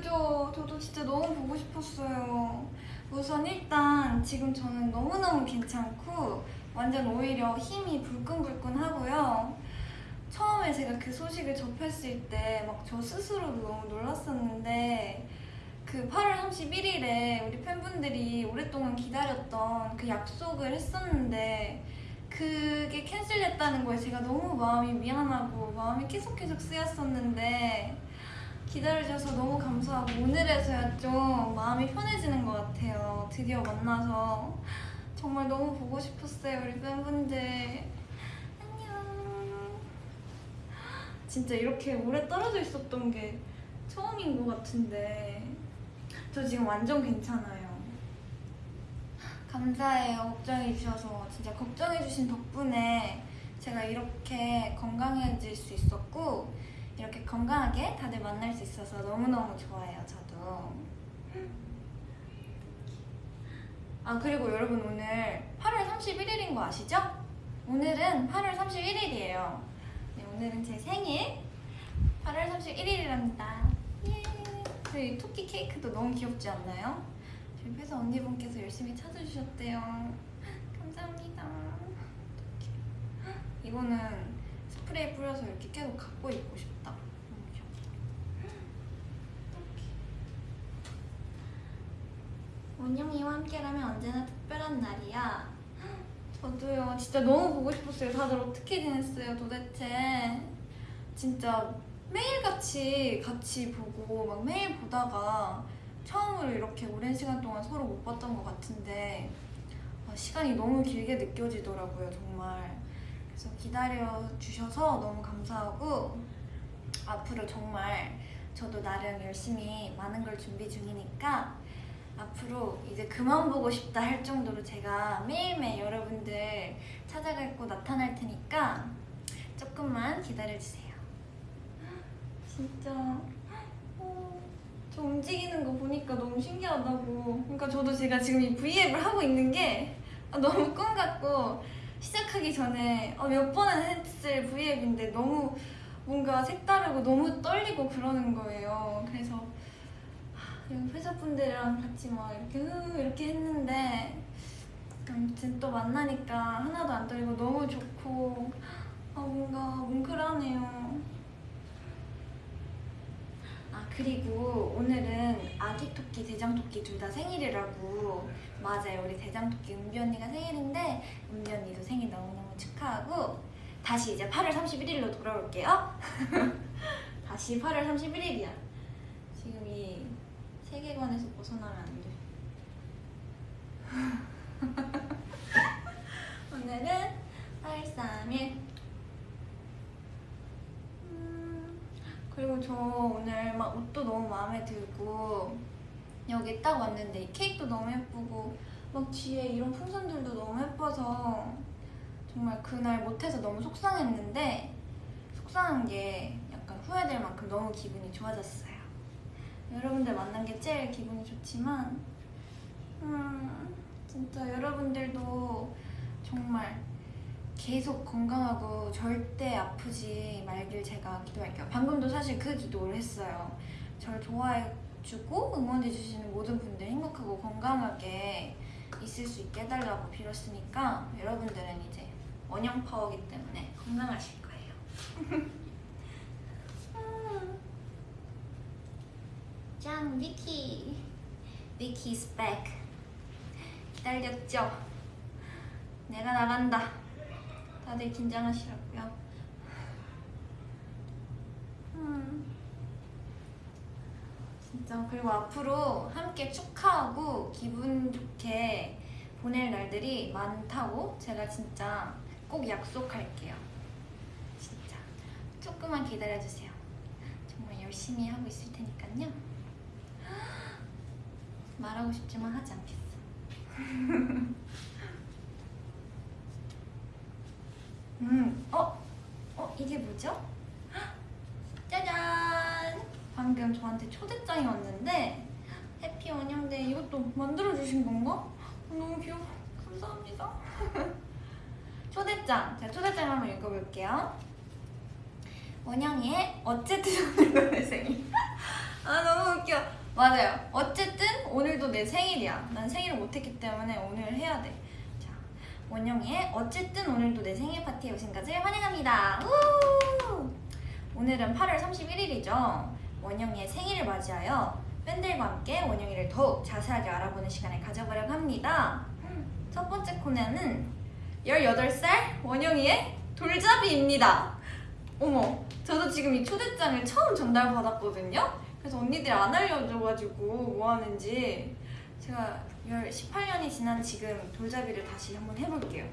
그죠? 저도 진짜 너무 보고 싶었어요. 우선 일단 지금 저는 너무너무 괜찮고 완전 오히려 힘이 불끈불끈 하고요. 처음에 제가 그 소식을 접했을 때 막 저 스스로도 너무 놀랐었는데 그 8월 31일에 우리 팬분들이 오랫동안 기다렸던 그 약속을 했었는데 그게 캔슬됐다는 거에 제가 너무 마음이 미안하고 마음이 계속 계속 쓰였었는데 기다려주셔서 너무 감사하고 오늘에서야 좀 마음이 편해지는 것 같아요. 드디어 만나서 정말 너무 보고 싶었어요, 우리 팬분들. 안녕. 진짜 이렇게 오래 떨어져 있었던 게 처음인 것 같은데 저 지금 완전 괜찮아요. 감사해요. 걱정해주셔서. 진짜 걱정해주신 덕분에 제가 이렇게 건강해질 수 있었고, 이렇게 건강하게 다들 만날 수 있어서 너무너무 좋아요, 저도. 아, 그리고 여러분 오늘 8월 31일인 거 아시죠? 오늘은 8월 31일이에요. 네, 오늘은 제 생일 8월 31일이랍니다. 예. 저희 토끼 케이크도 너무 귀엽지 않나요? 저희 회사 언니분께서 열심히 찾아주셨대요. 감사합니다. 이거는 스프레이 뿌려서 이렇게 계속 갖고 있고 싶다. 너무 귀엽다. 원영이와 함께라면 언제나 특별한 날이야. 저도요. 진짜 너무 보고 싶었어요. 다들 어떻게 지냈어요, 도대체? 진짜 매일같이 같이 보고 막 매일 보다가 처음으로 이렇게 오랜 시간 동안 서로 못 봤던 것 같은데 아, 시간이 너무 길게 느껴지더라고요, 정말. 그래서 기다려 주셔서 너무 감사하고 앞으로 정말 저도 나름 열심히 많은 걸 준비 중이니까 앞으로 이제 그만 보고 싶다 할 정도로 제가 매일매일 여러분들 찾아갈고 나타날 테니까 조금만 기다려주세요. 진짜 어, 저 움직이는 거 보니까 너무 신기하다고. 그러니까 저도 제가 지금 이 V앱을 하고 있는 게 아, 너무 꿈 같고 시작하기 전에 어, 몇 번은 했을 V앱인데 너무 뭔가 색다르고 너무 떨리고 그러는 거예요. 그래서 회사분들이랑 같이 막 이렇게 흐 이렇게 했는데 아무튼 또 만나니까 하나도 안 떨리고 너무 좋고 아 뭔가 뭉클하네요. 아 그리고 오늘은 아기 토끼, 대장 토끼 둘 다 생일이라고. 맞아요. 우리 대장 토끼 은비 언니가 생일인데 은비 언니도 생일 너무너무 축하하고 다시 이제 8월 31일로 돌아올게요. 다시 8월 31일이야. 지금 이 세계관에서 벗어나면 안 돼. 오늘은 8월 3일 그리고 저 오늘 막 옷도 너무 마음에 들고 여기 딱 왔는데 이 케이크도 너무 예쁘고 막 뒤에 이런 풍선들도 너무 예뻐서 정말 그날 못해서 너무 속상했는데 속상한 게 약간 후회될 만큼 너무 기분이 좋아졌어요. 여러분들 만난 게 제일 기분이 좋지만 음, 진짜 여러분들도 정말 계속 건강하고 절대 아프지 말길 제가 기도할게요. 방금도 사실 그 기도를 했어요. 저를 좋아해주고 응원해주시는 모든 분들 행복하고 건강하게 있을 수 있게 해달라고 빌었으니까 여러분들은 이제 원형 파워기 때문에 건강하실 거예요. 음. 짱, 미키. 미키's back. 기다렸죠? 내가 나간다. 다들 긴장하시라고요. 음. 진짜 그리고 앞으로 함께 축하하고 기분 좋게 보낼 날들이 많다고 제가 진짜 꼭 약속할게요. 진짜 조금만 기다려주세요. 정말 열심히 하고 있을 테니까요. 말하고 싶지만 하지 않겠어. 음, 어? 어, 이게 뭐죠? 짜잔! 방금 저한테 초대장이 왔는데 해피 원영데이 이것도 만들어주신 건가? 어, 너무 귀여워. 감사합니다. 초대장. 제가 초대장 한번 읽어볼게요. 원영이의 어쨌든 오늘도 내 생일. 아 너무 웃겨. 맞아요. 어쨌든 오늘도 내 생일이야. 난 생일을 못했기 때문에 오늘 해야 돼. 자, 원영이의 어쨌든 오늘도 내 생일 파티에 오신 것을 환영합니다. 우! 오늘은 8월 31일이죠. 원영이의 생일을 맞이하여 팬들과 함께 원영이를 더욱 자세하게 알아보는 시간을 가져보려고 합니다. 첫 번째 코너는 18살 원영이의 돌잡이입니다. 어머, 저도 지금 이 초대장을 처음 전달받았거든요. 그래서 언니들이 안 알려줘가지고 뭐 하는지 제가 18년이 지난 지금 돌잡이를 다시 한번 해볼게요.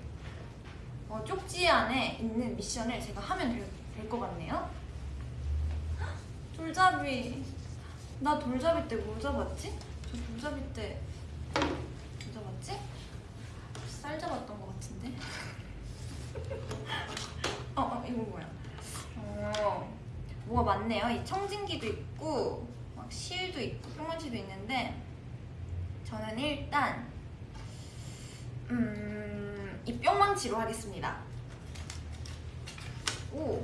어, 쪽지 안에 있는 미션을 제가 하면 될것 같네요. 헉, 돌잡이. 나 돌잡이 때 뭐 잡았지? 저 돌잡이 때 뭐 잡았지? 쌀 잡았던 것 같은데? 어, 어, 이거 뭐야? 어, 뭐가 많네요. 이 청진기도 있고, 막 실도 있고, 뿅망치도 있는데, 저는 일단, 음, 이 뿅망치로 하겠습니다. 오,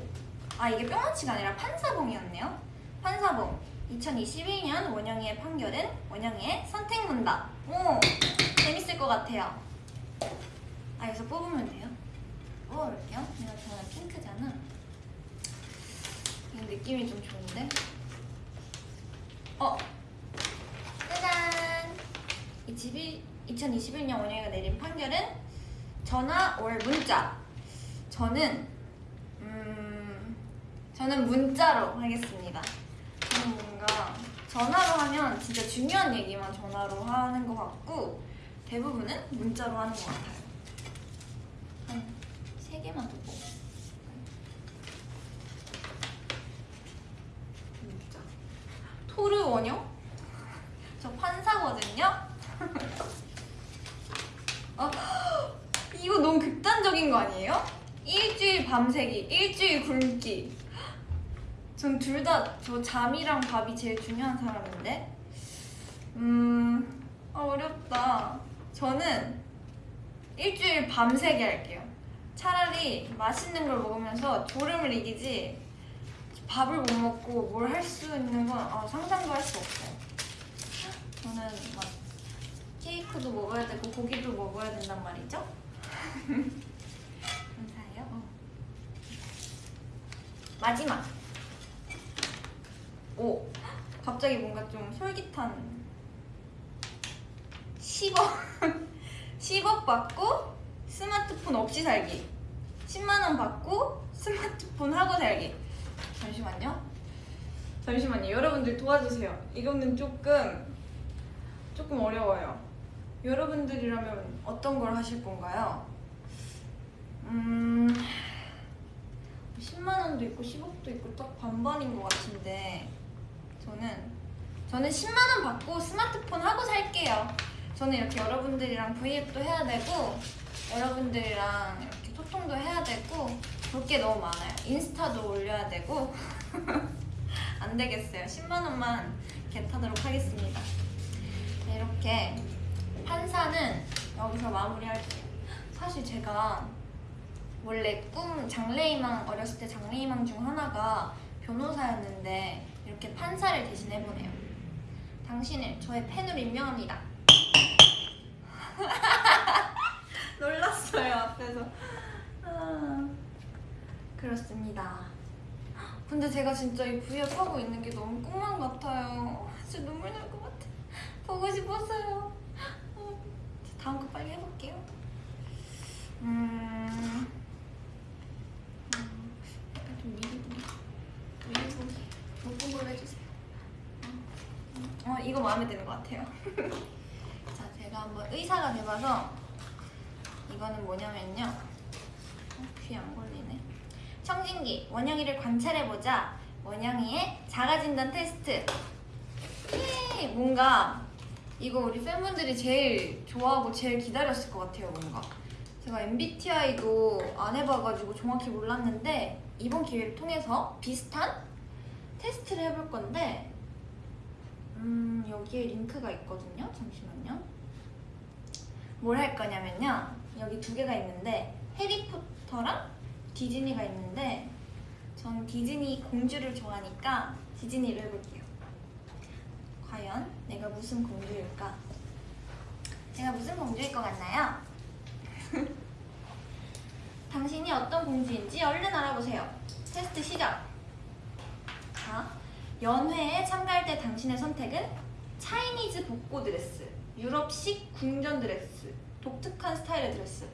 아, 이게 뿅망치가 아니라 판사봉이었네요. 판사봉. 2021년 원영이의 판결은 원영이의 선택문답. 오, 재밌을 것 같아요. 아, 여기서 뽑으면 돼요? 뽑아볼게요. 내가 저는 핑크잖아. 이 느낌이 좀 좋은데? 어! 짜잔! 이 집이 2021년 원영이가 내린 판결은 전화 올 문자. 저는 음 저는 문자로 하겠습니다. 저는 뭔가 전화로 하면 진짜 중요한 얘기만 전화로 하는 것 같고 대부분은 문자로 하는 것 같아요. 한세 개만 더 뽑. 진짜. 토르 원형? 저 판사거든요. 어, 이거 너무 극단적인 거 아니에요? 일주일 밤새기, 일주일 굶기. 전 둘 다 저 잠이랑 밥이 제일 중요한 사람인데. 음, 아, 어렵다. 저는 일주일 밤새기 할게요. 차라리 맛있는 걸 먹으면서 졸음을 이기지 밥을 못 먹고 뭘 할 수 있는 건 아, 상상도 할 수 없어요. 저는 막 케이크도 먹어야 되고 고기도 먹어야 된단 말이죠. 감사해요. 어. 마지막. 오, 갑자기 뭔가 좀 솔깃한 10억 10억 받고 스마트폰 없이 살기. 10만 원 받고 스마트폰 하고 살기. 잠시만요. 잠시만요. 여러분들 도와주세요. 이거는 조금 조금 어려워요. 여러분들이라면 어떤 걸 하실 건가요? 음 10만 원도 있고 10억도 있고 딱 반반인 것 같은데 저는 저는 10만 원 받고 스마트폰 하고 살게요. 저는 이렇게 여러분들이랑 브이앱도 해야 되고 여러분들이랑 이렇게 소통도 해야 되고 볼 게 너무 많아요. 인스타도 올려야 되고 안 되겠어요. 10만 원만 겟하도록 하겠습니다. 네, 이렇게 판사는 여기서 마무리할게요. 사실 제가 원래 꿈 장래희망 어렸을 때 장래희망 중 하나가 변호사였는데 이렇게 판사를 대신 해보네요. 당신을 저의 팬으로 임명합니다. 놀랐어요 앞에서. 아, 그렇습니다. 근데 제가 진짜 이 V앱 하고 있는 게 너무 꿈만 같아요. 진짜 눈물 날 것 같아. 보고 싶었어요. 어, 다음 거 빨리 해볼게요. 음. 음, 약간 좀 미리 보기. 미리 보기. 못본 걸로 해주세요. 어, 어, 이거 마음에 드는 것 같아요. 자, 제가 한번 의사가 돼봐서 이거는 뭐냐면요. 어, 귀에 안 걸리네. 청진기 원영이를 관찰해보자 원영이의 자가진단 테스트 예, 뭔가 이거 우리 팬분들이 제일 좋아하고 제일 기다렸을 것 같아요 뭔가 제가 MBTI도 안 해봐가지고 정확히 몰랐는데 이번 기회를 통해서 비슷한 테스트를 해볼 건데 음 여기에 링크가 있거든요 잠시만요 뭘 할 거냐면요 여기 두 개가 있는데 해리포터랑 디즈니가 있는데 전 디즈니 공주를 좋아하니까 디즈니를 해볼게요 과연 내가 무슨 공주일까? 제가 무슨 공주일 것 같나요? 당신이 어떤 공주인지 얼른 알아보세요. 테스트 시작. 자, 연회에 참가할 때 당신의 선택은 Chinese 복고 드레스, 유럽식 궁전 드레스, 독특한 스타일의 드레스.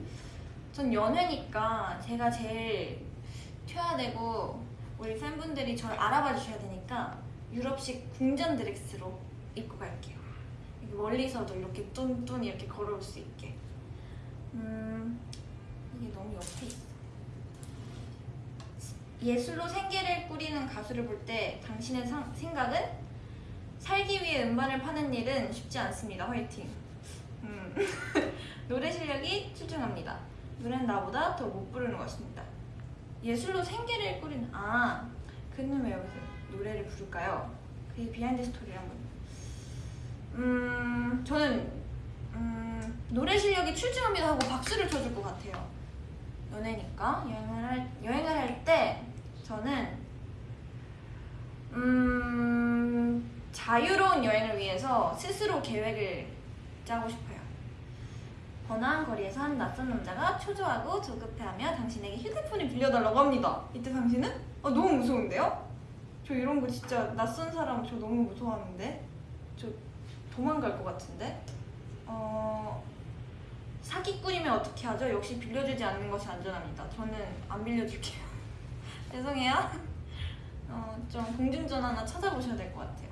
전 연회니까 제가 제일 퇴화되고 우리 팬분들이 저를 알아봐 주셔야 되니까 유럽식 궁전 드레스로 입고 갈게요. 멀리서도 이렇게 뚠뚠 이렇게 걸어올 수 있게. 음, 이게 너무 옆에 있어. 예술로 생계를 꾸리는 가수를 볼 때 당신의 상- 생각은 살기 위해 음반을 파는 일은 쉽지 않습니다. 화이팅. 음. 노래 실력이 출중합니다. 노래는 나보다 더 못 부르는 것입니다. 예술로 생계를 꾸리는 아 그는 왜 여기서 노래를 부를까요? 그의 비하인드 스토리를 한번 음 저는 음, 노래 실력이 출중합니다 하고 박수를 쳐줄 것 같아요. 연애니까 여행을 할 여행을 할 때 저는 음 자유로운 여행을 위해서 스스로 계획을 짜고 싶어요. 번화한 거리에서 한 낯선 남자가 초조하고 조급해하며 당신에게 휴대폰을 빌려달라고 합니다. 이때 당신은 아, 너무 무서운데요? 저 이런 거 진짜 낯선 사람 저 너무 무서워하는데 저 도망갈 것 같은데 어 사기꾼이면 어떻게 하죠? 역시 빌려주지 않는 것이 안전합니다. 저는 안 빌려줄게요. 죄송해요. 어, 좀 공중전 하나 찾아보셔야 될 것 같아요.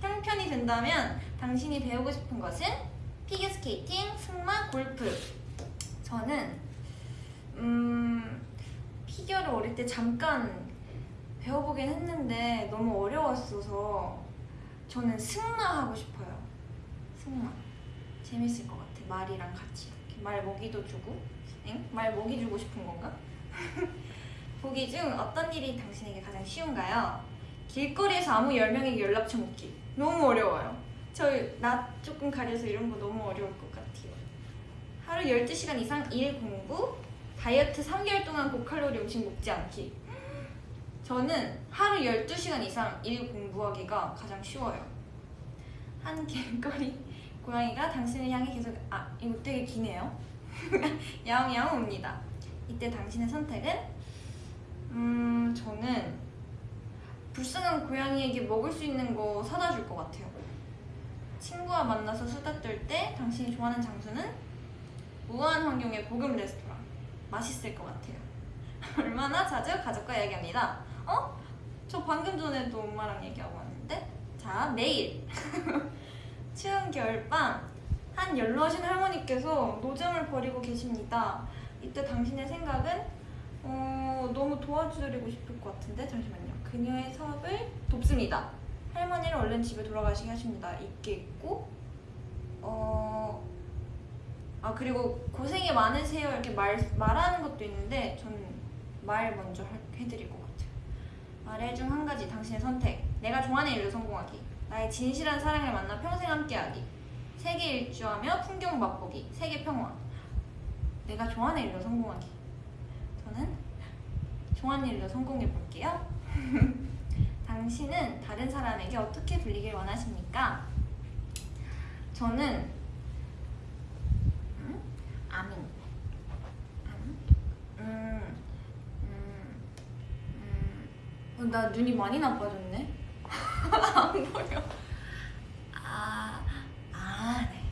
형편이 된다면 당신이 배우고 싶은 것은 피겨스케이팅, 승마, 골프. 저는 음, 피겨를 어릴 때 잠깐 배워보긴 했는데 너무 어려웠어서 저는 승마 하고 싶어요. 승마. 재밌을 것 같아. 말이랑 같이 이렇게 말 먹이도 주고. 엥? 말 먹이 주고 싶은 건가? 보기 중 어떤 일이 당신에게 가장 쉬운가요? 길거리에서 아무 10명에게 연락처 묻기. 너무 어려워요. 저 나 조금 가려서 이런 거 너무 어려울 것 같아요. 하루 12시간 이상 일 공부, 다이어트 3개월 동안 고칼로리 음식 먹지 않기. 저는 하루 12시간 이상 일 공부하기가 가장 쉬워요. 한 길거리 고양이가 당신을 향해 계속 아 이거 되게 기네요. 야옹야옹 옵니다. 이때 당신의 선택은 음 저는 불쌍한 고양이에게 먹을 수 있는 거 사다 줄 것 같아요. 친구와 만나서 수다 떨 때 당신이 좋아하는 장소는 우아한 환경의 고급 레스토랑. 맛있을 것 같아요. 얼마나 자주 가족과 이야기합니다. 어? 저 방금 전에도 엄마랑 얘기하고 왔는데? 자, 내일. 추운 겨울밤. 한 연로하신 할머니께서 노점을 벌이고 계십니다. 이때 당신의 생각은 어, 너무 도와드리고 싶을 것 같은데 잠시만요. 그녀의 사업을 돕습니다. 할머니를 얼른 집에 돌아가시게 하십니다. 있게 있고 어, 아 그리고 고생이 많으세요 이렇게 말 말하는 것도 있는데 저는 말 먼저 할- 해드릴 것 같아요. 말해 중 한 가지 당신의 선택. 내가 좋아하는 일로 성공하기. 나의 진실한 사랑을 만나 평생 함께하기. 세계 일주하며 풍경 맛보기. 세계 평화. 내가 좋아하는 일로 성공하기. 좋아하는 일로 성공해 볼게요. 당신은 다른 사람에게 어떻게 불리길 원하십니까? 저는 음? 아민. 음? 음, 음, 음. 어, 나 눈이 많이 나빠졌네. 안 보여. 아, 아, 네.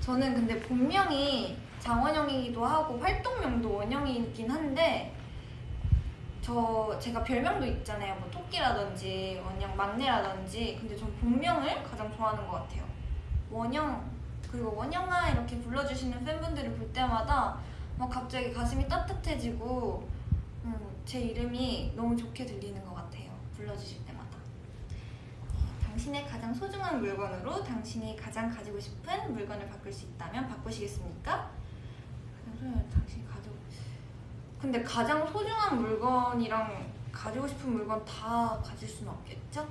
저는 근데 본명이 장원영이기도 하고 활동명도 원영이긴 한데 저 제가 별명도 있잖아요. 뭐 토끼라든지 원영 막내라든지. 근데 전 본명을 가장 좋아하는 것 같아요. 원영 그리고 원영아 이렇게 불러주시는 팬분들을 볼 때마다 막 갑자기 가슴이 따뜻해지고 제 이름이 너무 좋게 들리는 것 같아요. 불러주실 때마다. 네, 당신의 가장 소중한 물건으로 당신이 가장 가지고 싶은 물건을 바꿀 수 있다면 바꾸시겠습니까? 가지고 근데 가장 소중한 물건이랑 가지고 싶은 물건 다 가질 수는 없겠죠?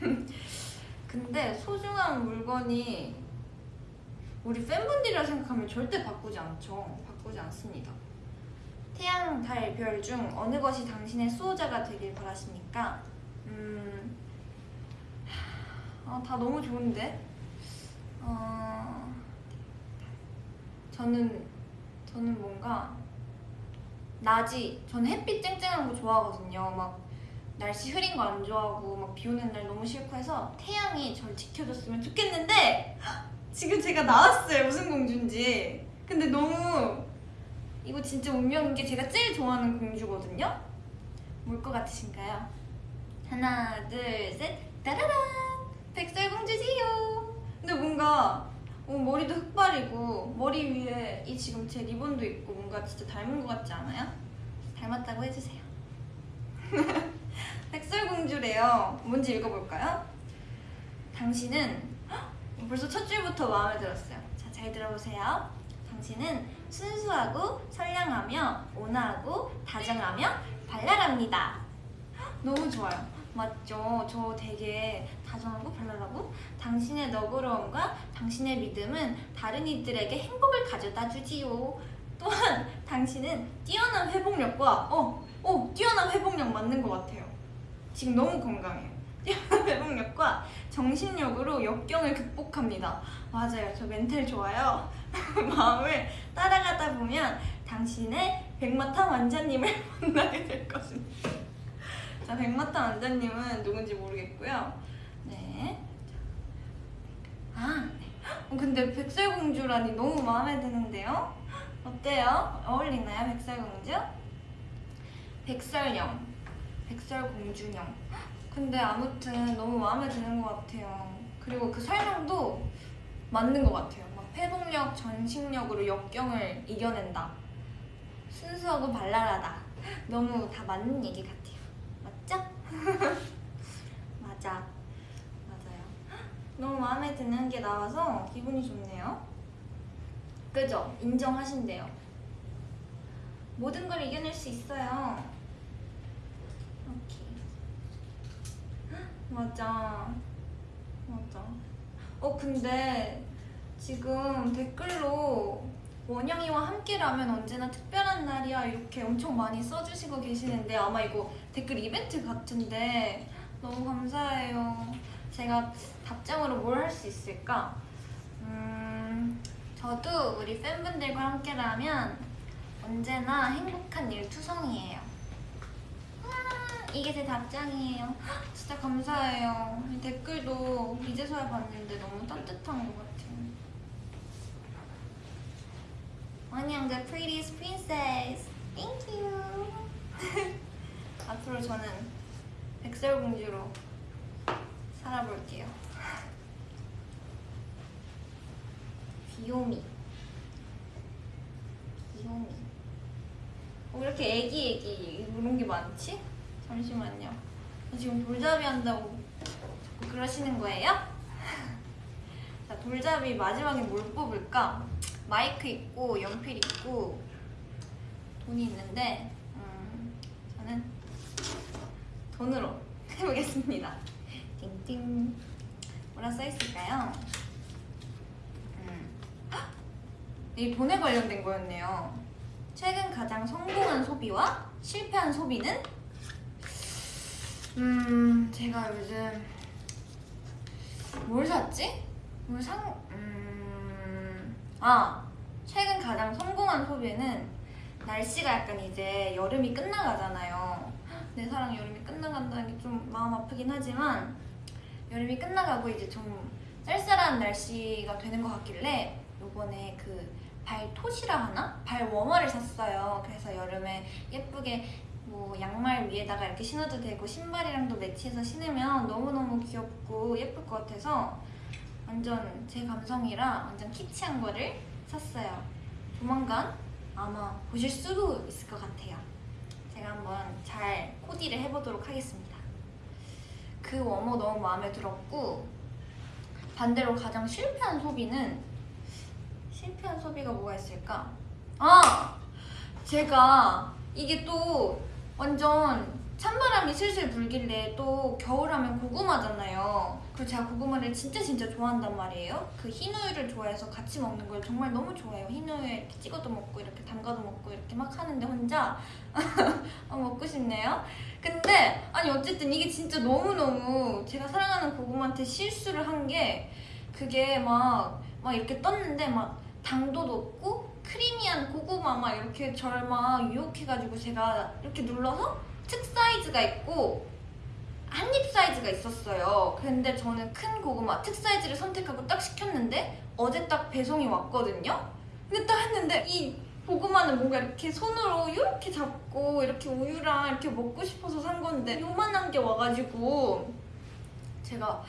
근데 소중한 물건이 우리 팬분들이라 생각하면 절대 바꾸지 않죠. 바꾸지 않습니다. 태양, 달, 별 중 어느 것이 당신의 수호자가 되길 바라십니까? 음, 아, 다 너무 좋은데. 어, 저는 저는 뭔가 낮이 저는 햇빛 쨍쨍한 거 좋아하거든요. 막 날씨 흐린 거 안 좋아하고 막 비 오는 날 너무 싫고 해서 태양이 절 지켜줬으면 좋겠는데 지금 제가 나왔어요 무슨 공주인지. 근데 너무 이거 진짜 운명인 게 제가 제일 좋아하는 공주거든요. 뭘 것 같으신가요? 하나, 둘, 셋, 따라란! 백설공주지요. 근데 뭔가 어, 머리도 흑발이고 머리 위에 이 지금 제 리본도 있고 뭔가 진짜 닮은 것 같지 않아요? 닮았다고 해주세요. 백설공주래요. 뭔지 읽어볼까요? 당신은 헉! 벌써 첫 줄부터 마음에 들었어요. 자, 잘 들어보세요. 당신은 순수하고 선량하며 온화하고 다정하며 발랄합니다. 헉! 너무 좋아요. 맞죠? 저 되게 다정하고 발랄하고 당신의 너그러움과 당신의 믿음은 다른 이들에게 행복을 가져다 주지요. 또한 당신은 뛰어난 회복력과 어, 어, 뛰어난 회복력 맞는 것 같아요. 지금 너무 건강해요. 뛰어난 회복력과 정신력으로 역경을 극복합니다. 맞아요. 저 멘탈 좋아요. 마음을 따라가다 보면 당신의 백마탄 왕자님을 만나게 될 것입니다. 자, 백마탄 왕자님은 누군지 모르겠고요. 네. 아, 네. 어, 근데 백설공주라니 너무 마음에 드는데요? 어때요? 어울리나요, 백설공주? 백설령, 백설공주령. 근데 아무튼 너무 마음에 드는 것 같아요. 그리고 그 설명도 맞는 것 같아요. 막 회복력, 전식력으로 역경을 이겨낸다. 순수하고 발랄하다. 너무 다 맞는 얘기 같아요. 맞죠? 맞아. 맞아요. 너무 마음에 드는 게 나와서 기분이 좋네요. 그죠? 인정하신대요. 모든 걸 이겨낼 수 있어요. 오케이. 맞아. 맞아. 어, 근데 지금 댓글로 원영이와 함께라면 언제나 특별한 날이야 이렇게 엄청 많이 써주시고 계시는데 아마 이거 댓글 이벤트 같은데 너무 감사해요. 제가 답장으로 뭘 할 수 있을까? 음, 저도 우리 팬분들과 함께라면 언제나 행복한 일 투성이에요. 와, 이게 제 답장이에요. 진짜 감사해요. 이 댓글도 이제서야 봤는데 너무 따뜻한 것 같아요. 원영 the prettiest princess. Thank you. 앞으로 저는 백설공주로 살아볼게요. 귀요미. 귀요미. 어, 왜 이렇게 애기 애기 이런 게 많지? 잠시만요. 저 지금 돌잡이 한다고 자꾸 그러시는 거예요? 자, 돌잡이 마지막에 뭘 뽑을까? 마이크 있고 연필 있고 돈이 있는데 음, 저는 돈으로 해보겠습니다. 띵띵 뭐라 써있을까요? 음. 헉! 이 돈에 관련된 거였네요. 최근 가장 성공한 소비와 실패한 소비는? 음 제가 요즘 뭘 샀지? 뭘 상? 음, 아 최근 가장 성공한 소비는 날씨가 약간 이제 여름이 끝나가잖아요. 내 사랑 여름이 끝나간다는 게 좀 마음 아프긴 하지만 여름이 끝나가고 이제 좀 쌀쌀한 날씨가 되는 것 같길래 요번에 그 발토시라 하나? 발 워머를 샀어요. 그래서 여름에 예쁘게 뭐 양말 위에다가 이렇게 신어도 되고 신발이랑도 매치해서 신으면 너무너무 귀엽고 예쁠 것 같아서 완전 제 감성이라 완전 키치한 거를 샀어요. 조만간 아마 보실 수도 있을 것 같아요. 제가 한번 잘 코디를 해보도록 하겠습니다. 그 워머 너무 마음에 들었고 반대로 가장 실패한 소비는 실패한 소비가 뭐가 있을까? 아! 제가 이게 또 완전 찬바람이 슬슬 불길래 또 겨울하면 고구마잖아요. 그리고 제가 고구마를 진짜 진짜 좋아한단 말이에요. 그 흰 우유를 좋아해서 같이 먹는 걸 정말 너무 좋아해요. 흰 우유에 이렇게 찍어도 먹고 이렇게 담가도 먹고 이렇게 막 하는데 혼자 어, 먹고 싶네요. 근데 아니 어쨌든 이게 진짜 너무너무 제가 사랑하는 고구마한테 실수를 한 게 그게 막, 막 이렇게 떴는데 막 당도 높고 크리미한 고구마 막 이렇게 절막 유혹해가지고 제가 이렇게 눌러서 특 사이즈가 있고 한 입 사이즈가 있었어요. 근데 저는 큰 고구마 특 사이즈를 선택하고 딱 시켰는데 어제 딱 배송이 왔거든요. 근데 딱 했는데 이 고구마는 뭔가 이렇게 손으로 이렇게 잡고 이렇게 우유랑 이렇게 먹고 싶어서 산 건데 요만한 게 와가지고 제가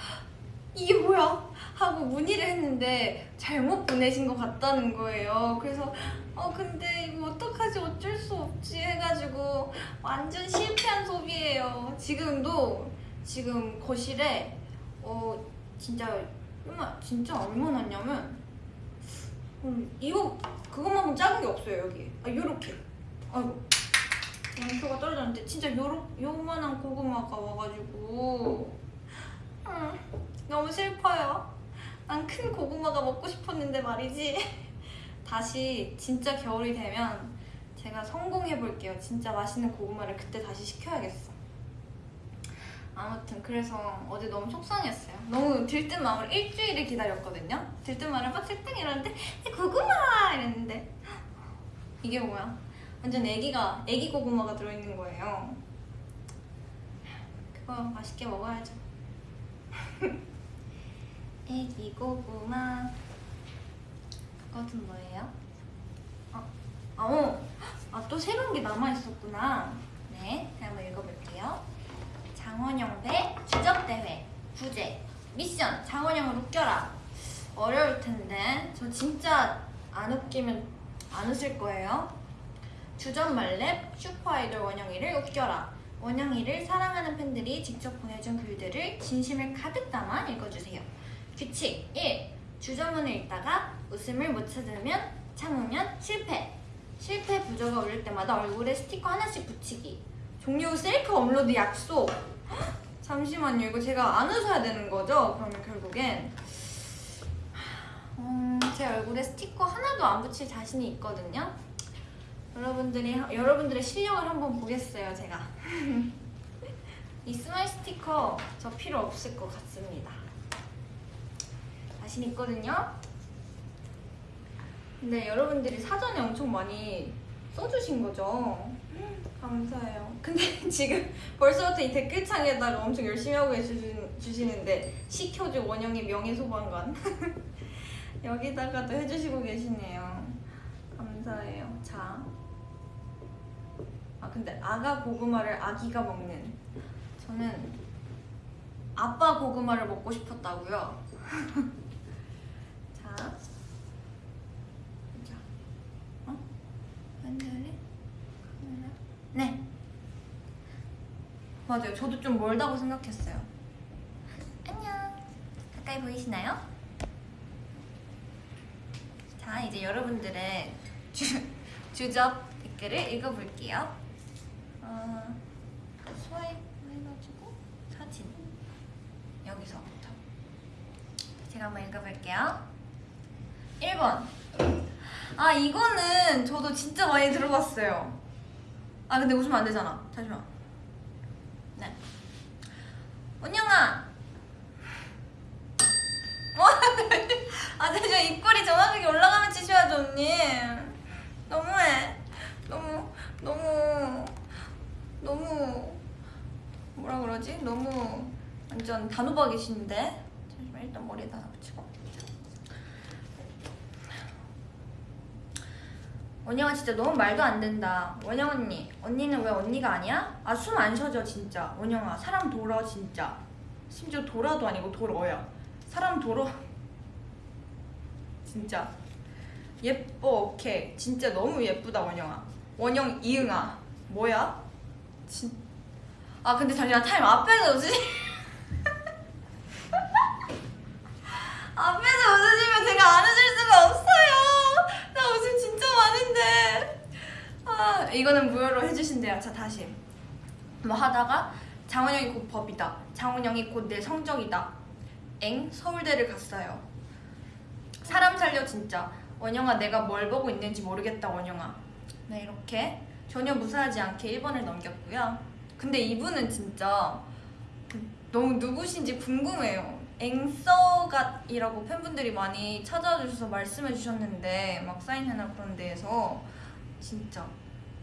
이게 뭐야 하고 문의를 했는데 잘못 보내신 것 같다는 거예요. 그래서 어 근데 이거 어떡하지 어쩔 수 없지 해가지고 완전 실패한 소비예요. 지금도 지금 거실에 어 진짜 얼마 진짜 얼마 났냐면 음, 이거 그것만큼 작은 게 없어요 여기. 아 요렇게. 아이고 양초가 떨어졌는데 진짜 요렇 요만한 고구마가 와가지고 음, 너무 슬퍼요. 난 큰 고구마가 먹고 싶었는데 말이지. 다시 진짜 겨울이 되면 제가 성공해 볼게요. 진짜 맛있는 고구마를 그때 다시 시켜야겠어. 아무튼 그래서 어제 너무 속상했어요. 너무 들뜬 마음으로 일주일을 기다렸거든요. 들뜬 마음을 막 설탕 이러는데 고구마 이랬는데 이게 뭐야? 완전 애기가 애기 고구마가 들어있는 거예요. 그거 맛있게 먹어야죠. 애기 고구마 그것은 뭐예요? 어, 아, 어. 아, 또 새로운 게 남아있었구나. 네, 한번 읽어볼게요. 장원영 대 주접대회 부제 미션 장원영을 웃겨라 어려울 텐데 저 진짜 안 웃기면 안 웃을 거예요 주접 말렙 슈퍼아이돌 원영이를 웃겨라 원영이를 사랑하는 팬들이 직접 보내준 글들을 진심을 가득 담아 읽어주세요 규칙 1. 주저문을 읽다가 웃음을 못 찾으면 참으면 실패. 실패 부저가 울릴 때마다 얼굴에 스티커 하나씩 붙이기. 종료 셀카 업로드 약속. 잠시만요. 이거 제가 안 웃어야 되는 거죠? 그러면 결국엔. 음, 제 얼굴에 스티커 하나도 안 붙일 자신이 있거든요. 여러분들이 여러분들의 실력을 한번 보겠어요 제가. 이 스마일 스티커 저 필요 없을 것 같습니다 자신 있거든요 근데 여러분들이 사전에 엄청 많이 써주신 거죠 감사해요. 근데 지금 벌써부터 이 댓글창에다가 엄청 열심히 하고 계시는, 주시는데 시켜줘 원영의 명예소방관 여기다가도 해주시고 계시네요. 감사해요. 자, 아 근데 아가 고구마를 아기가 먹는 저는 아빠 고구마를 먹고 싶었다고요. 자, 자, 어? 네. 맞아요. 저도 좀 멀다고 생각했어요. 안녕. 가까이 보이시나요? 자, 이제 여러분들의 주, 주접 댓글을 읽어볼게요. 어, 스와이프 해가지고 사진. 여기서부터. 제가 한번 읽어볼게요. 1번. 아, 이거는 저도 진짜 많이 들어봤어요. 아 근데 웃으면 안 되잖아. 잠시만. 네. 은영아. 와, 아 잠시만 입꼬리 정확하게 올라가면 치셔야죠 언니. 너무해. 너무 너무 너무 뭐라 그러지? 너무 완전 단호박이신데. 잠시만 일단 머리에다 붙이고. 원영아 진짜 너무 말도 안 된다. 원영 언니, 언니는 왜 언니가 아니야? 아 숨 안 쉬어져 진짜. 원영아 사람 돌아 진짜. 심지어 돌아도 아니고 돌어야. 사람 돌아. 진짜. 예뻐 오케이. 진짜 너무 예쁘다 원영아. 원영 이응아. 뭐야? 진... 아 근데 잠시만 타임 앞에서 웃으시 앞에서 웃으시면 제가 안 웃을 수가 없어요 나 웃음 진짜 많은데 아 이거는 무효로 해주신대요 자 다시. 뭐 하다가 장원영이 곧 법이다. 장원영이 곧 내 성적이다. 엥? 서울대를 갔어요. 사람 살려 진짜. 원영아 내가 뭘 보고 있는지 모르겠다 원영아. 네 이렇게. 전혀 무사하지 않게 1번을 넘겼고요. 근데 이분은 진짜 너무 누구신지 궁금해요 앵서갓이라고 팬분들이 많이 찾아와 주셔서 말씀해 주셨는데 막 사인회나 그런 데에서 진짜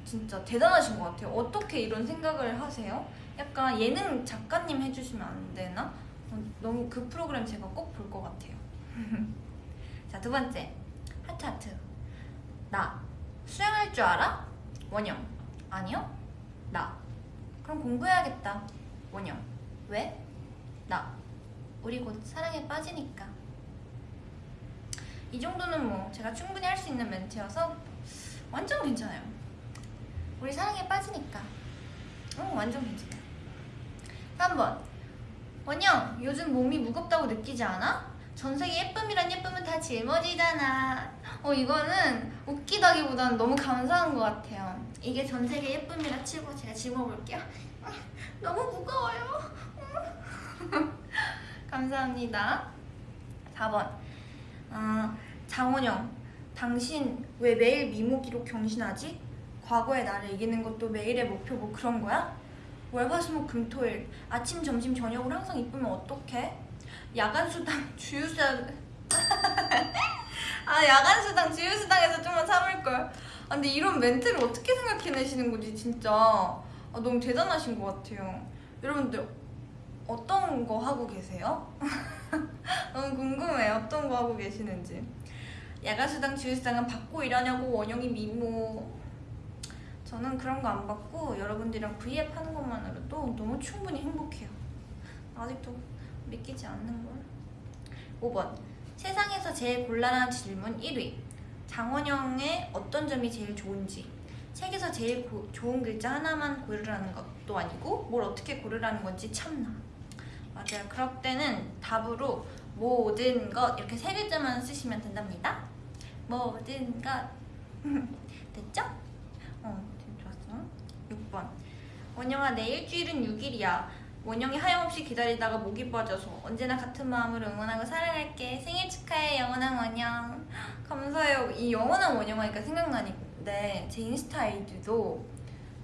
진짜 대단하신 것 같아요 어떻게 이런 생각을 하세요? 약간 예능 작가님 해주시면 안 되나? 어, 너무 그 프로그램 제가 꼭 볼 것 같아요 자 두 번째 하트 하트 나 수영할 줄 알아? 원영 아니요? 나 그럼 공부해야겠다 원영 왜? 나 우리 곧 사랑에 빠지니까. 이 정도는 뭐 제가 충분히 할 수 있는 멘트여서 완전 괜찮아요. 우리 사랑에 빠지니까. 어 완전 괜찮아요. 3번. 원영 요즘 몸이 무겁다고 느끼지 않아? 전세계 예쁨이란 예쁨은 다 짊어지잖아. 어 이거는 웃기다기보다는 너무 감사한 것 같아요. 이게 전세계 예쁨이라 치고 제가 짊어볼게요. 너무 무거워요 감사합니다 4번 아, 장원영 당신 왜 매일 미모 기록 경신하지? 과거의 나를 이기는 것도 매일의 목표 뭐 그런 거야? 월화수목 금토일 아침 점심 저녁으로 항상 이쁘면 어떡해? 야간수당 주유수당 아 야간수당 주유수당에서 좀만 참을걸 아, 근데 이런 멘트를 어떻게 생각해내시는 거지 진짜 아, 너무 대단하신 것 같아요 여러분들 어떤 거 하고 계세요? 너무 궁금해요 어떤 거 하고 계시는지. 야간수당 주유수당은 받고 일하냐고 원영이 미모. 저는 그런 거 안 받고 여러분들이랑 V앱 하는 것만으로도 너무 충분히 행복해요. 아직도 믿기지 않는 걸. 5번. 세상에서 제일 곤란한 질문 1위. 장원영의 어떤 점이 제일 좋은지. 책에서 제일 고, 좋은 글자 하나만 고르라는 것도 아니고 뭘 어떻게 고르라는 건지 참나 맞아요. 그럴 때는 답으로 모든 것 이렇게 세 글자만 쓰시면 된답니다. 모든 것. 됐죠? 어 좋았어. 6번. 원영아 내 일주일은 6일이야. 원영이 하염없이 기다리다가 목이 빠져서 언제나 같은 마음으로 응원하고 사랑할게. 생일 축하해 영원한 원영. 감사해요. 이 영원한 원영 하니까 생각나는데 제 인스타 아이디도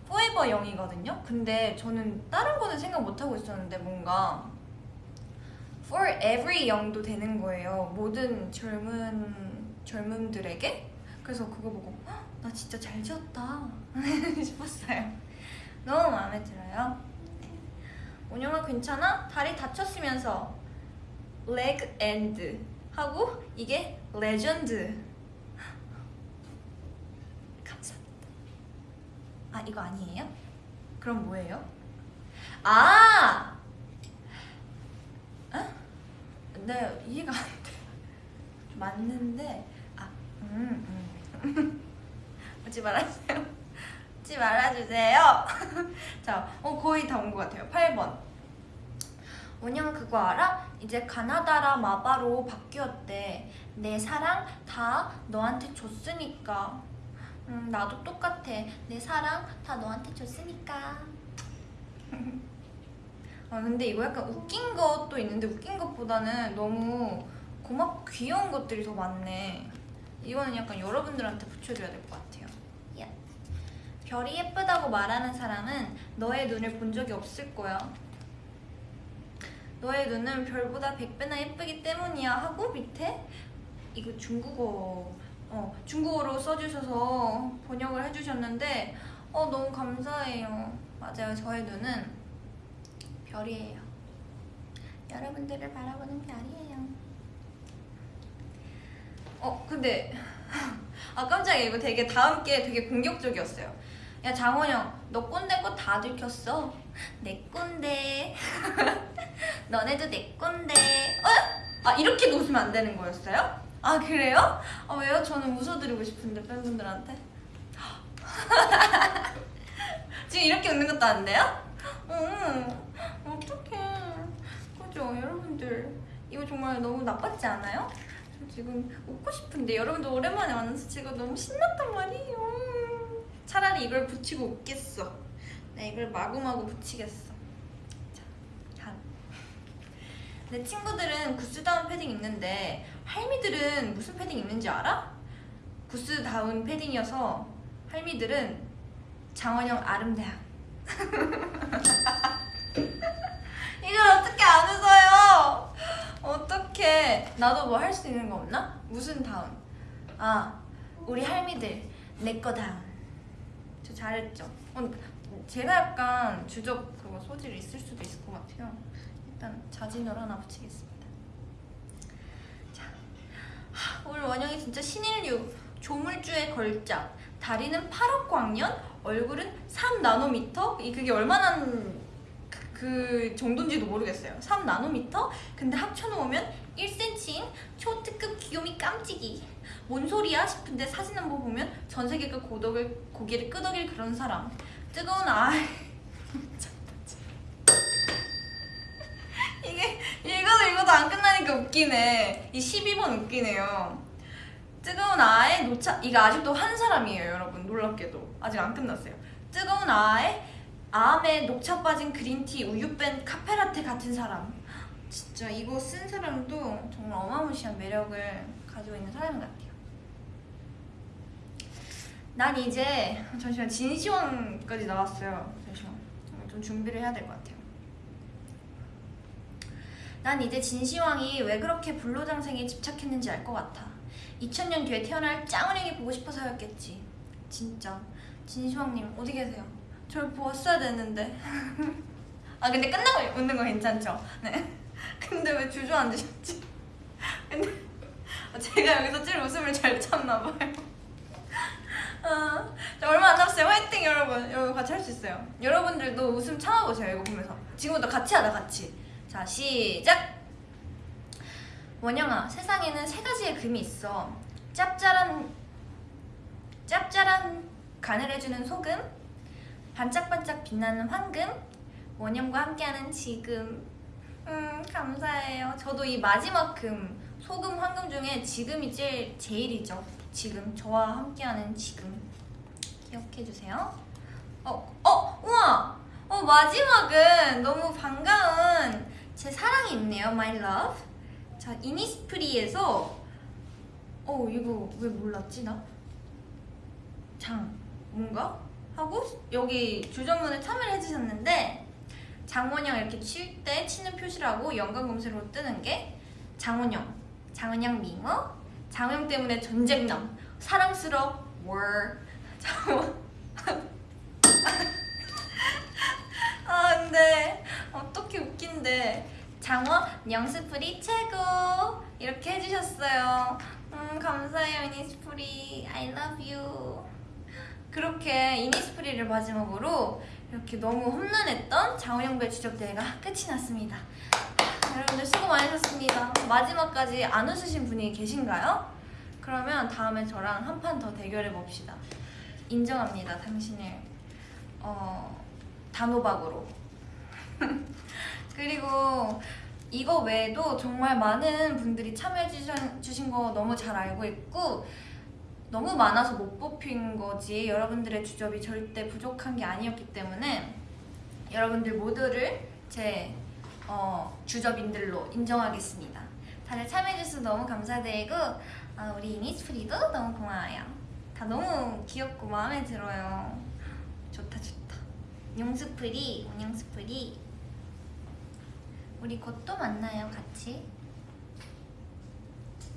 포에버 영이거든요? 근데 저는 다른 거는 생각 못 하고 있었는데 뭔가 for every 영도 되는 거예요 모든 젊은 젊음들에게 그래서 그거 보고 나 진짜 잘 지었다 싶었어요 너무 마음에 들어요 원영아 괜찮아? 다리 다쳤으면서 leg end 하고 이게 레전드 감사합니다 아 이거 아니에요? 그럼 뭐예요? 아! 어? 네 이해가 안 돼. 맞는데 아 음, 음. 웃지 말아주세요. 웃지 말아주세요. 자, 어, 거의 다 온 것 같아요. 8번. 원영 그거 알아? 이제 가나다라 마바로 바뀌었대. 내 사랑 다 너한테 줬으니까. 음, 나도 똑같아. 내 사랑 다 너한테 줬으니까 아 근데 이거 약간 웃긴 것도 있는데 웃긴 것보다는 너무 고맙고 귀여운 것들이 더 많네. 이거는 약간 여러분들한테 붙여줘야 될 것 같아요. 야. 별이 예쁘다고 말하는 사람은 너의 눈을 본 적이 없을 거야. 너의 눈은 별보다 100배나 예쁘기 때문이야 하고 밑에 이거 중국어 어, 중국어로 써주셔서 번역을 해주셨는데 어 너무 감사해요. 맞아요. 저의 눈은 별이에요 여러분들을 바라보는 별이에요 어 근데 아 깜짝이야 이거 되게 다음 게 되게 공격적이었어요 야 장원영 너 꼰대 거다 들켰어 내 꼰대 너네도 내 꼰대 어? 아 이렇게 웃으면 안 되는 거였어요? 아 그래요? 아 왜요? 저는 웃어드리고 싶은데 팬분들한테 지금 이렇게 웃는 것도 안 돼요? 어, 어떡해. 그죠? 여러분들. 이거 정말 너무 나빴지 않아요? 저 지금 웃고 싶은데 여러분들 오랜만에 만나서 지금 너무 신났단 말이에요. 차라리 이걸 붙이고 웃겠어. 나 이걸 마구마구 붙이겠어. 자, 다음. 내 친구들은 구스다운 패딩 입는데 할미들은 무슨 패딩 입는지 알아? 구스다운 패딩이어서 할미들은 장원영 아름대항 이걸 어떻게 안 웃어요? 어떻게 나도 뭐 할 수 있는 거 없나? 무슨 다운? 아 우리 할미들 내 거 다운 저 잘했죠? 어, 제가 약간 주접 그거 소질 있을 수도 있을 것 같아요 일단 자진으로 하나 붙이겠습니다 자 하, 오늘 원영이 진짜 신인류 조물주의 걸작 다리는 8억 광년 얼굴은 3나노미터? 이 그게 얼마나 그, 그 정도인지도 모르겠어요. 3나노미터? 근데 합쳐놓으면 1cm인 초특급 귀요미 깜찍이. 뭔 소리야 싶은데 사진 한번 보면 전 세계가 고독을 고개를 끄덕일 그런 사람. 뜨거운 아이. 이게 읽어도 읽어도 안 끝나니까 웃기네. 이 12번 웃기네요. 뜨거운 아에 노차 이거 아직도 한 사람이에요 여러분. 놀랍게도 아직 안 끝났어요. 뜨거운 아에 암에 녹차 빠진 그린티 우유 뺀 카페라테 같은 사람. 진짜 이거 쓴 사람도 정말 어마무시한 매력을 가지고 있는 사람 같아요. 난 이제 잠시만 진시황까지 나왔어요. 잠시만. 좀 준비를 해야 될 것 같아요. 난 이제 진시황이 왜 그렇게 불로장생에 집착했는지 알 것 같아. 2000년 뒤에 태어날 짱은행이 보고 싶어서였겠지. 진짜 진시황님 어디 계세요? 저를 보았어야 되는데. 아 근데 끝나고 웃는 거 괜찮죠? 네. 근데 왜 주저앉으셨지? 근데 제가 여기서 제일 웃음을 잘 참나 봐요. 아, 자, 얼마 안 남았어요. 화이팅 여러분. 여러분 같이 할 수 있어요. 여러분들도 웃음 참아보세요 이거 보면서. 지금부터 같이 하자 같이. 자 시작! 원영아 세상에는 세 가지의 금이 있어. 짭짤한 짭짤한 간을 해주는 소금 반짝반짝 빛나는 황금 원영과 함께하는 지금. 음 감사해요. 저도 이 마지막 금 소금 황금 중에 지금이 제일 제일이죠. 지금 저와 함께하는 지금. 기억해주세요. 어, 어, 우와! 어 마지막은 너무 반가운 제 사랑이 있네요. My love. 자 이니스프리에서 어 이거 왜 몰랐지 나? 장 뭔가? 하고 여기 주전문에 참여를 해주셨는데 장원영 이렇게 칠 때 치는 표시라고 연관 검색으로 뜨는 게 장원영 장원영 미모 장원영 때문에 전쟁남 사랑스러워 월. 장원 아 근데 어떻게 웃긴데. 장원 영스프리 최고! 이렇게 해주셨어요. 음 감사해요 이니스프리. I love you 그렇게 이니스프리를 마지막으로 이렇게 너무 험난했던 장원영배 주접대회가 끝이 났습니다. 여러분들 수고 많으셨습니다. 마지막까지 안 웃으신 분이 계신가요? 그러면 다음에 저랑 한 판 더 대결해 봅시다. 인정합니다 당신을. 어, 단호박으로. 그리고 이거 외에도 정말 많은 분들이 참여해 주신, 거 너무 잘 알고 있고 너무 많아서 못 뽑힌 거지. 여러분들의 주접이 절대 부족한 게 아니었기 때문에 여러분들 모두를 제 어, 주접인들로 인정하겠습니다. 다들 참여해주셔서 너무 감사드리고 어, 우리 이니스프리도 너무 고마워요. 다 너무 귀엽고 마음에 들어요. 좋다 좋다. 용스프리 운영스프리. 우리 곧 또 만나요 같이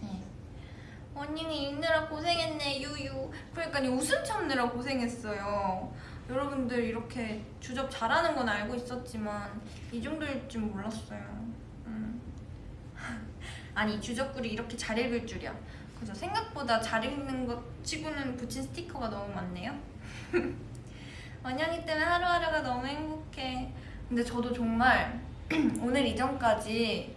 네. 원영이 읽느라 고생했네 유유. 그러니까 웃음 참느라 고생했어요. 여러분들 이렇게 주접 잘하는 건 알고 있었지만 이 정도일 줄 몰랐어요. 음. 아니 주접글이 이렇게 잘 읽을 줄이야. 그래서 생각보다 잘 읽는 것 치고는 붙인 스티커가 너무 많네요. 원영이 때문에 하루하루가 너무 행복해. 근데 저도 정말 오늘 이전까지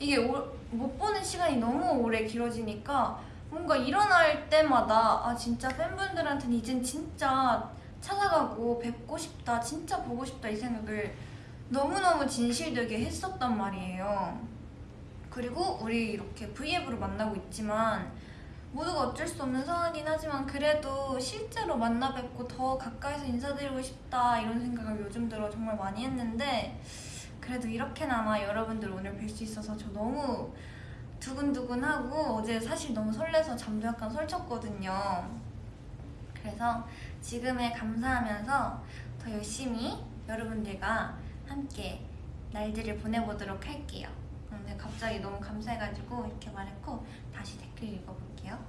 이게 오, 못 보는 시간이 너무 오래 길어지니까 뭔가 일어날 때마다 아 진짜 팬분들한테는 이젠 진짜 찾아가고 뵙고 싶다, 진짜 보고 싶다 이 생각을 너무너무 진실되게 했었단 말이에요. 그리고 우리 이렇게 V앱으로 만나고 있지만 모두가 어쩔 수 없는 상황이긴 하지만 그래도 실제로 만나 뵙고 더 가까이서 인사드리고 싶다 이런 생각을 요즘 들어 정말 많이 했는데 그래도 이렇게나마 여러분들 오늘 뵐 수 있어서 저 너무 두근두근하고 어제 사실 너무 설레서 잠도 약간 설쳤거든요. 그래서 지금에 감사하면서 더 열심히 여러분들과 함께 날들을 보내보도록 할게요. 근데 갑자기 너무 감사해가지고 이렇게 말했고 다시 댓글 읽어볼게요.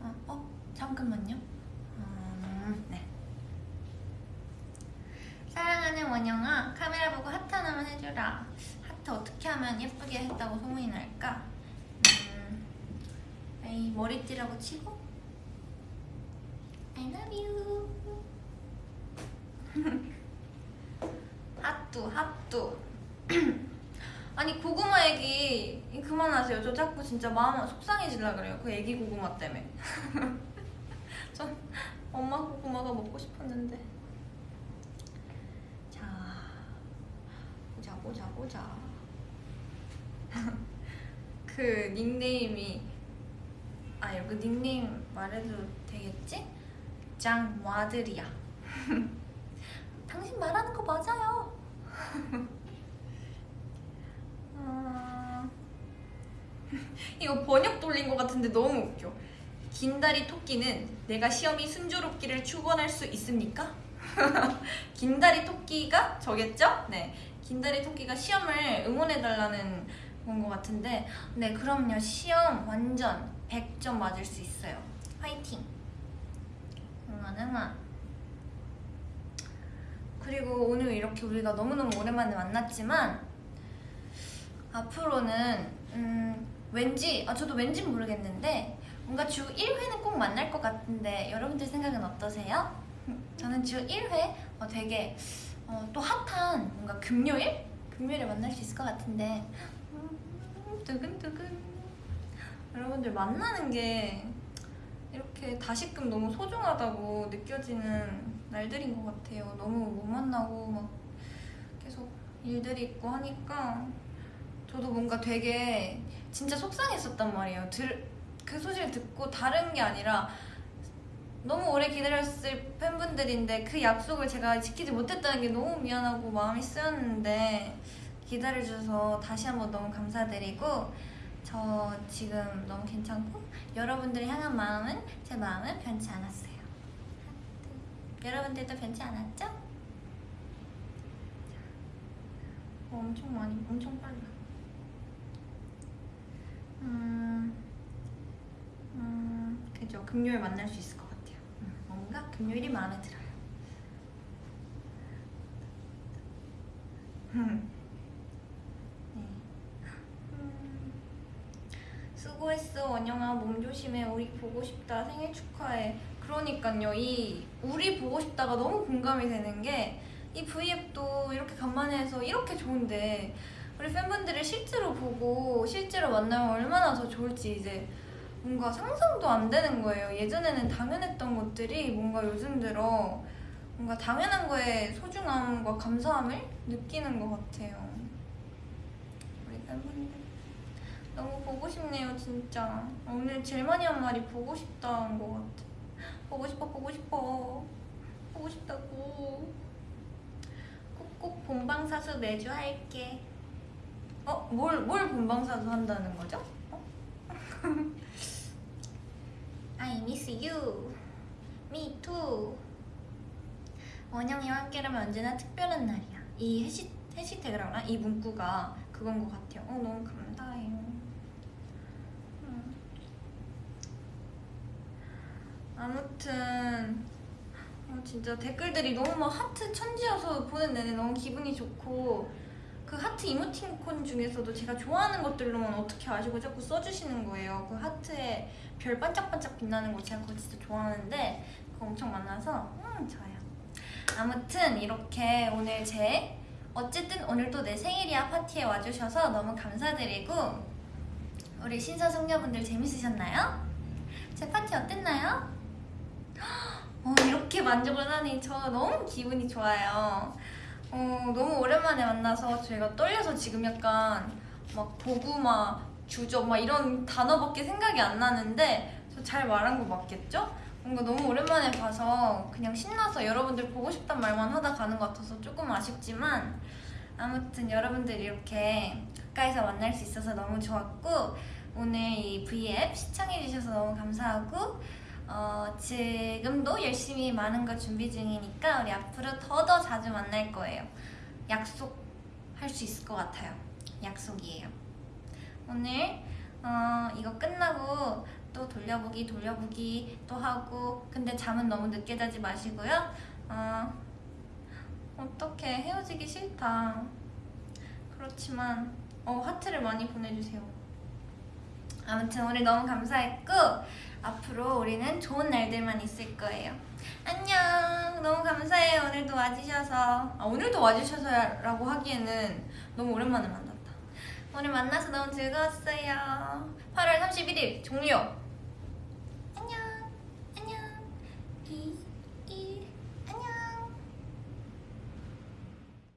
어, 어 잠깐만요. 음, 네. 사랑하는 원영아 카메라 보고 하트 하나만 해주라. 하트 어떻게 하면 예쁘게 했다고 소문이 날까? 음, 에이 머리띠라고 치고? I love you. 핫뚜 핫뚜 아니 고구마 얘기 그만하세요. 저 자꾸 진짜 마음 속상해질라 그래요. 그 애기 고구마 때문에. 전 엄마 고구마가 먹고 싶었는데. 자 보자 보자 보자 그 닉네임이 아 이거 닉네임 말해도 되겠지? 장와들이야 당신 말하는 거 맞아요 어... 이거 번역 돌린 것 같은데 너무 웃겨. 긴다리 토끼는 내가 시험이 순조롭기를 축원할 수 있습니까? 긴다리 토끼가 저겠죠? 네. 긴다리 토끼가 시험을 응원해달라는 건것 같은데 네 그럼요 시험 완전 100점 맞을 수 있어요 화이팅 응원 응원 그리고 오늘 이렇게 우리가 너무너무 오랜만에 만났지만 앞으로는 음, 왠지 아 저도 왠지 모르겠는데 뭔가 주 1회는 꼭 만날 것 같은데 여러분들 생각은 어떠세요? 저는 주 1회 어, 되게 어, 또 핫한 뭔가 금요일? 금요일에 만날 수 있을 것 같은데. 음, 두근두근. 여러분들 만나는 게 이렇게 다시금 너무 소중하다고 느껴지는 날들인 것 같아요. 너무 못 만나고 막 계속 일들이 있고 하니까 저도 뭔가 되게 진짜 속상했었단 말이에요. 들, 그 소식을 듣고 다른 게 아니라 너무 오래 기다렸을 팬분들인데 그 약속을 제가 지키지 못했다는 게 너무 미안하고 마음이 쓰였는데 기다려주셔서 다시 한번 너무 감사드리고 저 지금 너무 괜찮고 여러분들을 향한 마음은 제 마음은 변치 않았어요. 여러분들도 변치 않았죠? 어, 엄청 많이, 엄청 빨라. 음, 음, 그죠. 금요일 만날 수 있을 것 같아요. 음, 뭔가 금요일이 마음에 들어요. 네. 음, 수고했어 원영아. 몸 조심해. 우리 보고 싶다. 생일 축하해. 그러니까요. 이 우리 보고 싶다가 너무 공감이 되는 게이 V앱도 이렇게 간만에 해서 이렇게 좋은데 우리 팬분들을 실제로 보고 실제로 만나면 얼마나 더 좋을지 이제 뭔가 상상도 안 되는 거예요. 예전에는 당연했던 것들이 뭔가 요즘 들어 뭔가 당연한 거에 소중함과 감사함을 느끼는 것 같아요. 우리 팬분들 너무 보고 싶네요, 진짜. 오늘 제일 많이 한 말이 보고 싶다는 것 같아. 보고 싶어, 보고 싶어. 보고 싶다고. 꼭 본방사수 매주 할게. 어? 뭘, 뭘 본방사수 한다는 거죠? 어? I miss you. Me too. 원영이와 함께라면 언제나 특별한 날이야. 이 해시, 해시태그랑 이 문구가 그건 것 같아요. 어, 너무 감사해요. 음. 아무튼 어, 진짜 댓글들이 너무 막 하트 천지여서 보는 내내 너무 기분이 좋고 그 하트 이모티콘 중에서도 제가 좋아하는 것들로만 어떻게 아시고 자꾸 써주시는 거예요. 그 하트에 별 반짝반짝 빛나는 거 제가 그거 진짜 좋아하는데 그거 엄청 많아서 음 좋아요. 아무튼 이렇게 오늘 제 어쨌든 오늘도 내 생일이야 파티에 와주셔서 너무 감사드리고 우리 신사숙녀분들 재밌으셨나요? 제 파티 어땠나요? 어, 이렇게 만족을 하니 저 너무 기분이 좋아요. 어, 너무 오랜만에 만나서 저희가 떨려서 지금 약간 막 보구마, 주저 막 이런 단어밖에 생각이 안 나는데 저 잘 말한 거 맞겠죠? 뭔가 너무 오랜만에 봐서 그냥 신나서 여러분들 보고 싶단 말만 하다 가는 것 같아서 조금 아쉽지만 아무튼 여러분들 이렇게 가까이서 만날 수 있어서 너무 좋았고 오늘 이 V앱 시청해주셔서 너무 감사하고 어, 지금도 열심히 많은 걸 준비 중이니까 우리 앞으로 더더 자주 만날 거예요. 약속할 수 있을 것 같아요. 약속이에요. 오늘 어, 이거 끝나고 또 돌려보기 돌려보기 또 하고 근데 잠은 너무 늦게 자지 마시고요. 어, 어떻게 헤어지기 싫다. 그렇지만 어, 하트를 많이 보내주세요. 아무튼 오늘 너무 감사했고 앞으로 우리는 좋은 날들만 있을 거예요. 안녕. 너무 감사해요. 오늘도 와주셔서 아, 오늘도 와주셔서라고 하기에는 너무 오랜만에 만났다. 오늘 만나서 너무 즐거웠어요. 8월 31일 종료.